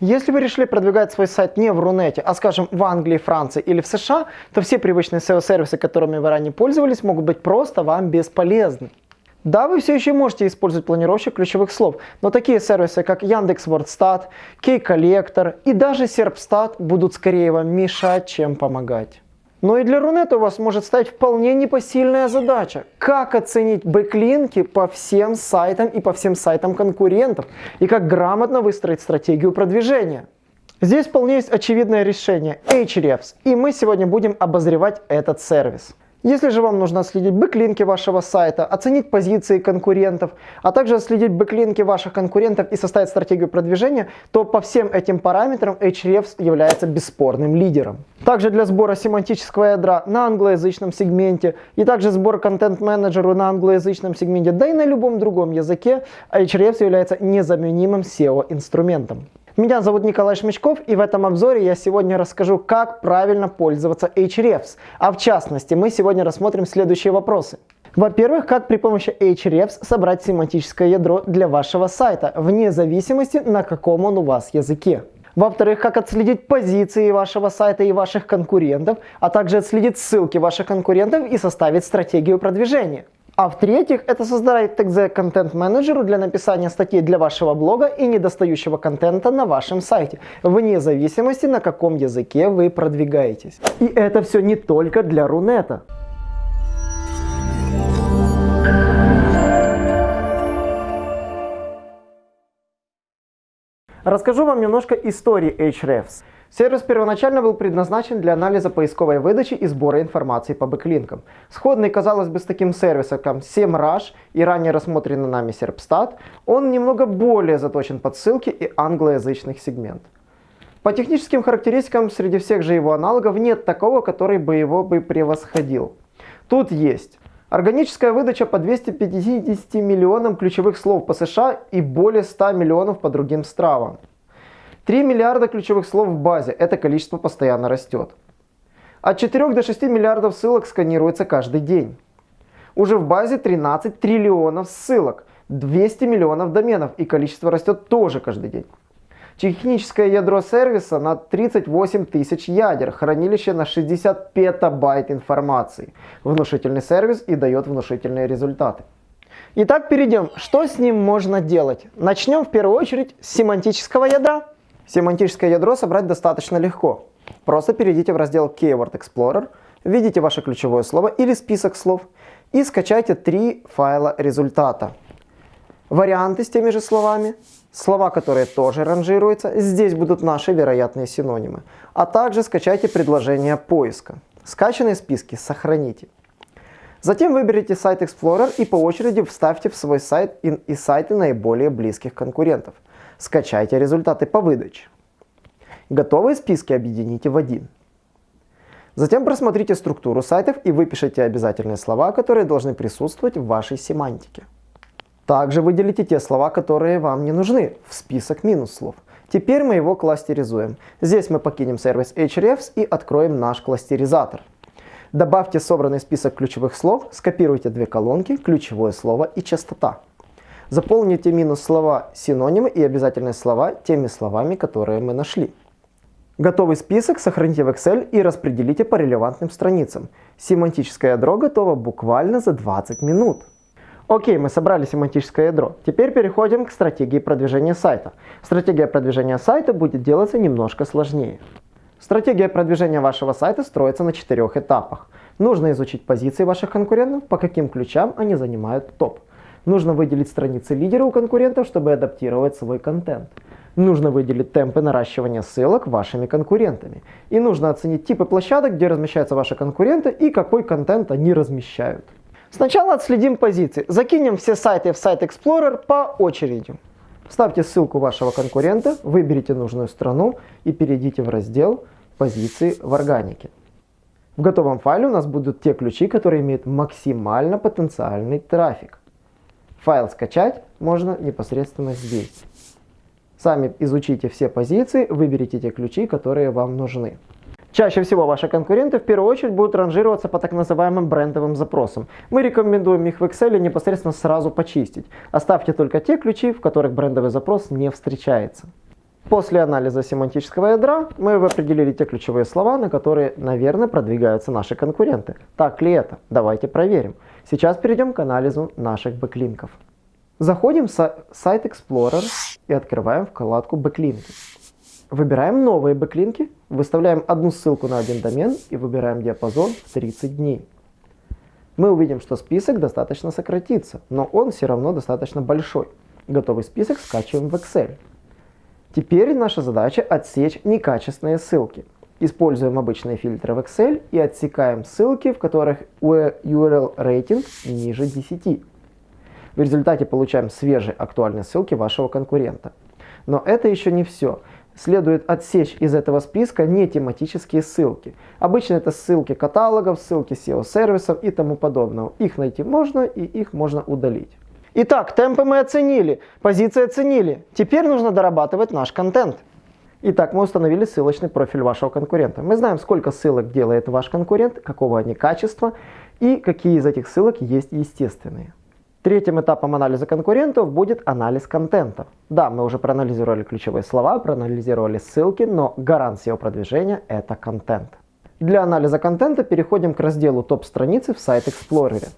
Если вы решили продвигать свой сайт не в Рунете, а скажем в Англии, Франции или в США, то все привычные SEO-сервисы, которыми вы ранее пользовались, могут быть просто вам бесполезны. Да, вы все еще можете использовать планировщик ключевых слов, но такие сервисы, как Яндекс.Вордстат, Key Collector и даже Serpstat будут скорее вам мешать, чем помогать. Но и для Рунета у вас может стать вполне непосильная задача. Как оценить бэклинки по всем сайтам и по всем сайтам конкурентов? И как грамотно выстроить стратегию продвижения? Здесь вполне есть очевидное решение – Ahrefs. И мы сегодня будем обозревать этот сервис. Если же вам нужно отследить бэклинки вашего сайта, оценить позиции конкурентов, а также отследить бэклинки ваших конкурентов и составить стратегию продвижения, то по всем этим параметрам Ahrefs является бесспорным лидером. Также для сбора семантического ядра на англоязычном сегменте и также сбор контент-менеджеру на англоязычном сегменте, да и на любом другом языке Ahrefs является незаменимым SEO-инструментом. Меня зовут Николай Шмычков и в этом обзоре я сегодня расскажу, как правильно пользоваться Ahrefs. А в частности, мы сегодня рассмотрим следующие вопросы. Во-первых, как при помощи Ahrefs собрать семантическое ядро для вашего сайта, вне зависимости на каком он у вас языке. Во-вторых, как отследить позиции вашего сайта и ваших конкурентов, а также отследить ссылки ваших конкурентов и составить стратегию продвижения. А в-третьих, это создать TXZ контент менеджеру для написания статей для вашего блога и недостающего контента на вашем сайте, вне зависимости на каком языке вы продвигаетесь. И это все не только для Рунета. Расскажу вам немножко истории Ahrefs. Сервис первоначально был предназначен для анализа поисковой выдачи и сбора информации по бэклинкам. Сходный, казалось бы, с таким сервисом, как SEMrush и ранее рассмотренный нами Serpstat, он немного более заточен под ссылки и англоязычных сегмент. По техническим характеристикам среди всех же его аналогов нет такого, который бы его бы превосходил. Тут есть Органическая выдача по 250 миллионам ключевых слов по США и более 100 миллионов по другим странам. 3 миллиарда ключевых слов в базе. Это количество постоянно растет. От 4 до 6 миллиардов ссылок сканируется каждый день. Уже в базе 13 триллионов ссылок, 200 миллионов доменов и количество растет тоже каждый день. Техническое ядро сервиса на 38 тысяч ядер, хранилище на 60 петабайт информации. Внушительный сервис и дает внушительные результаты. Итак, перейдем. Что с ним можно делать? Начнем в первую очередь с семантического ядра. Семантическое ядро собрать достаточно легко. Просто перейдите в раздел Keyword Explorer, введите ваше ключевое слово или список слов и скачайте три файла результата. Варианты с теми же словами, слова, которые тоже ранжируются, здесь будут наши вероятные синонимы. А также скачайте предложение поиска. Скачанные списки сохраните. Затем выберите сайт Explorer и по очереди вставьте в свой сайт и сайты наиболее близких конкурентов. Скачайте результаты по выдаче. Готовые списки объедините в один. Затем просмотрите структуру сайтов и выпишите обязательные слова, которые должны присутствовать в вашей семантике. Также выделите те слова, которые вам не нужны, в список минус слов. Теперь мы его кластеризуем. Здесь мы покинем сервис Hrefs и откроем наш кластеризатор. Добавьте собранный список ключевых слов, скопируйте две колонки, ключевое слово и частота. Заполните минус слова синонимы и обязательные слова теми словами, которые мы нашли. Готовый список сохраните в Excel и распределите по релевантным страницам. Семантическое ядро готово буквально за 20 минут. Окей, мы собрали семантическое ядро. Теперь переходим к стратегии продвижения сайта. Стратегия продвижения сайта будет делаться немножко сложнее. Стратегия продвижения вашего сайта строится на четырех этапах. Нужно изучить позиции ваших конкурентов, по каким ключам они занимают топ. Нужно выделить страницы лидера у конкурентов, чтобы адаптировать свой контент. Нужно выделить темпы наращивания ссылок вашими конкурентами. И нужно оценить типы площадок, где размещаются ваши конкуренты и какой контент они размещают. Сначала отследим позиции. Закинем все сайты в сайт Explorer по очереди. Вставьте ссылку вашего конкурента, выберите нужную страну и перейдите в раздел «Позиции в органике». В готовом файле у нас будут те ключи, которые имеют максимально потенциальный трафик. Файл скачать можно непосредственно здесь. Сами изучите все позиции, выберите те ключи, которые вам нужны. Чаще всего ваши конкуренты в первую очередь будут ранжироваться по так называемым брендовым запросам. Мы рекомендуем их в Excel непосредственно сразу почистить. Оставьте только те ключи, в которых брендовый запрос не встречается. После анализа семантического ядра мы определили те ключевые слова, на которые, наверное, продвигаются наши конкуренты. Так ли это? Давайте проверим. Сейчас перейдем к анализу наших бэклинков. Заходим в Site Explorer и открываем вкладку бэклинки. Выбираем новые бэклинки, выставляем одну ссылку на один домен и выбираем диапазон в 30 дней. Мы увидим, что список достаточно сократится, но он все равно достаточно большой. Готовый список скачиваем в Excel. Теперь наша задача отсечь некачественные ссылки. Используем обычные фильтры в Excel и отсекаем ссылки, в которых URL рейтинг ниже 10. В результате получаем свежие актуальные ссылки вашего конкурента. Но это еще не все следует отсечь из этого списка не тематические ссылки. Обычно это ссылки каталогов, ссылки SEO-сервисов и тому подобного. Их найти можно и их можно удалить. Итак, темпы мы оценили, позиции оценили. Теперь нужно дорабатывать наш контент. Итак, мы установили ссылочный профиль вашего конкурента. Мы знаем, сколько ссылок делает ваш конкурент, какого они качества и какие из этих ссылок есть естественные. Третьим этапом анализа конкурентов будет анализ контента. Да, мы уже проанализировали ключевые слова, проанализировали ссылки, но гарантия продвижения – это контент. Для анализа контента переходим к разделу топ-страницы в сайт Explorer.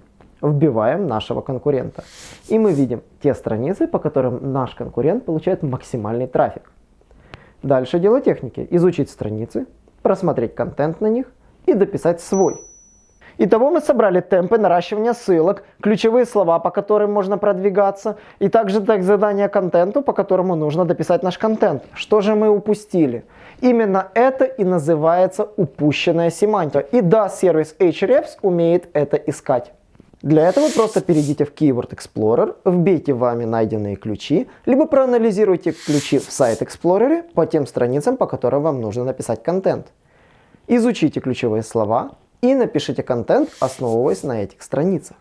Вбиваем нашего конкурента. И мы видим те страницы, по которым наш конкурент получает максимальный трафик. Дальше дело техники. Изучить страницы, просмотреть контент на них и дописать свой Итого мы собрали темпы наращивания ссылок, ключевые слова, по которым можно продвигаться, и также так задание контенту, по которому нужно дописать наш контент. Что же мы упустили? Именно это и называется упущенная семантика. И да, сервис Ahrefs умеет это искать. Для этого просто перейдите в Keyword Explorer, вбейте вами найденные ключи, либо проанализируйте ключи в сайт Explorer по тем страницам, по которым вам нужно написать контент. Изучите ключевые слова, и напишите контент, основываясь на этих страницах.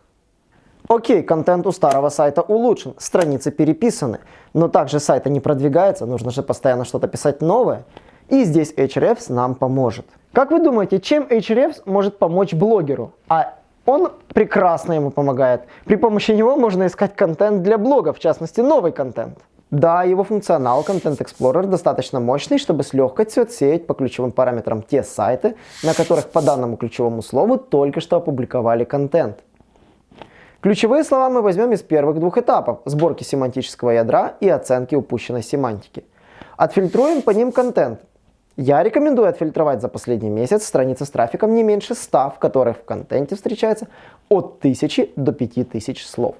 Окей, контент у старого сайта улучшен, страницы переписаны, но также сайта не продвигается, нужно же постоянно что-то писать новое. И здесь Ahrefs нам поможет. Как вы думаете, чем Ahrefs может помочь блогеру? А он прекрасно ему помогает. При помощи него можно искать контент для блога, в частности новый контент. Да, его функционал Content Explorer достаточно мощный, чтобы с легкостью отсеять по ключевым параметрам те сайты, на которых по данному ключевому слову только что опубликовали контент. Ключевые слова мы возьмем из первых двух этапов – сборки семантического ядра и оценки упущенной семантики. Отфильтруем по ним контент. Я рекомендую отфильтровать за последний месяц страницы с трафиком не меньше 100, в которых в контенте встречается от 1000 до 5000 слов.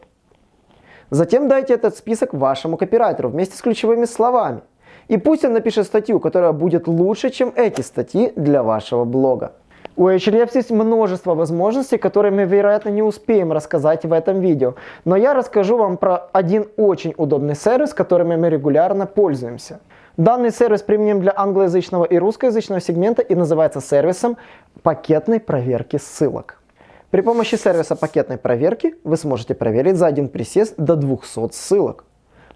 Затем дайте этот список вашему копирайтеру вместе с ключевыми словами. И пусть он напишет статью, которая будет лучше, чем эти статьи для вашего блога. У Ahrefs есть множество возможностей, которые мы, вероятно, не успеем рассказать в этом видео. Но я расскажу вам про один очень удобный сервис, которым мы регулярно пользуемся. Данный сервис применим для англоязычного и русскоязычного сегмента и называется сервисом пакетной проверки ссылок. При помощи сервиса пакетной проверки вы сможете проверить за один присест до 200 ссылок,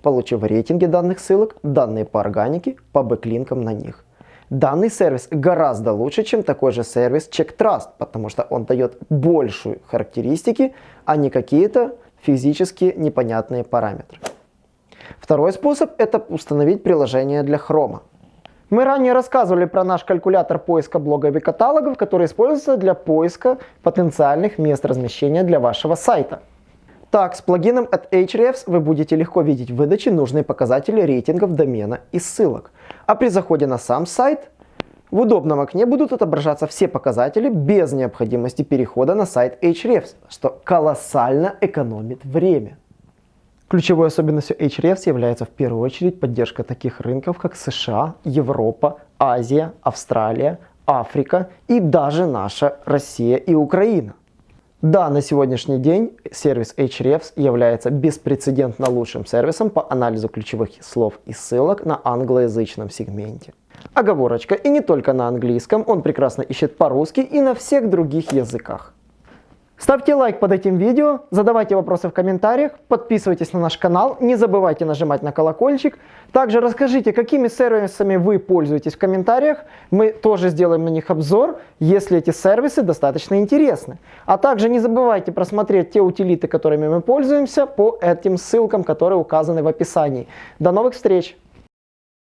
получив рейтинги данных ссылок, данные по органике, по бэклинкам на них. Данный сервис гораздо лучше, чем такой же сервис CheckTrust, потому что он дает большую характеристики, а не какие-то физически непонятные параметры. Второй способ – это установить приложение для Chrome. Мы ранее рассказывали про наш калькулятор поиска блогов и каталогов, который используется для поиска потенциальных мест размещения для вашего сайта. Так, с плагином от Ahrefs вы будете легко видеть в выдаче нужные показатели рейтингов домена и ссылок. А при заходе на сам сайт в удобном окне будут отображаться все показатели без необходимости перехода на сайт Ahrefs, что колоссально экономит время. Ключевой особенностью Ahrefs является в первую очередь поддержка таких рынков, как США, Европа, Азия, Австралия, Африка и даже наша Россия и Украина. Да, на сегодняшний день сервис Ahrefs является беспрецедентно лучшим сервисом по анализу ключевых слов и ссылок на англоязычном сегменте. Оговорочка, и не только на английском, он прекрасно ищет по-русски и на всех других языках. Ставьте лайк под этим видео, задавайте вопросы в комментариях, подписывайтесь на наш канал, не забывайте нажимать на колокольчик. Также расскажите, какими сервисами вы пользуетесь в комментариях. Мы тоже сделаем на них обзор, если эти сервисы достаточно интересны. А также не забывайте просмотреть те утилиты, которыми мы пользуемся, по этим ссылкам, которые указаны в описании. До новых встреч!